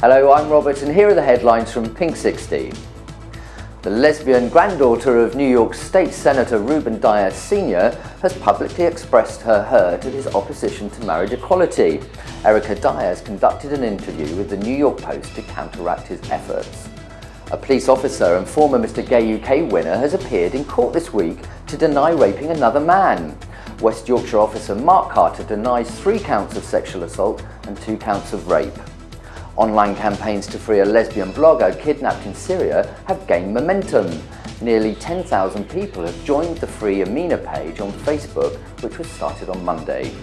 Hello, I'm Robert and here are the headlines from Pink 16. The lesbian granddaughter of New York State Senator Ruben Diaz Sr. has publicly expressed her hurt at his opposition to marriage equality. Erica Diaz conducted an interview with the New York Post to counteract his efforts. A police officer and former Mr Gay UK winner has appeared in court this week to deny raping another man. West Yorkshire officer Mark Carter denies three counts of sexual assault and two counts of rape. Online campaigns to free a lesbian blogger kidnapped in Syria have gained momentum. Nearly 10,000 people have joined the Free Amina page on Facebook, which was started on Monday.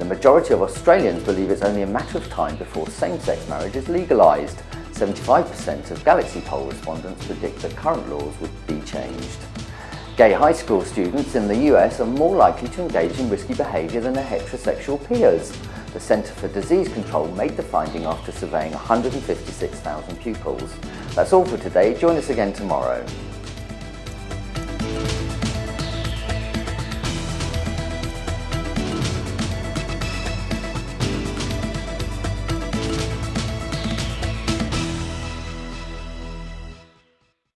The majority of Australians believe it's only a matter of time before same-sex marriage is legalised. 75% of Galaxy poll respondents predict that current laws would be changed. Gay high school students in the US are more likely to engage in risky behaviour than their heterosexual peers. The Centre for Disease Control made the finding after surveying 156,000 pupils. That's all for today. Join us again tomorrow.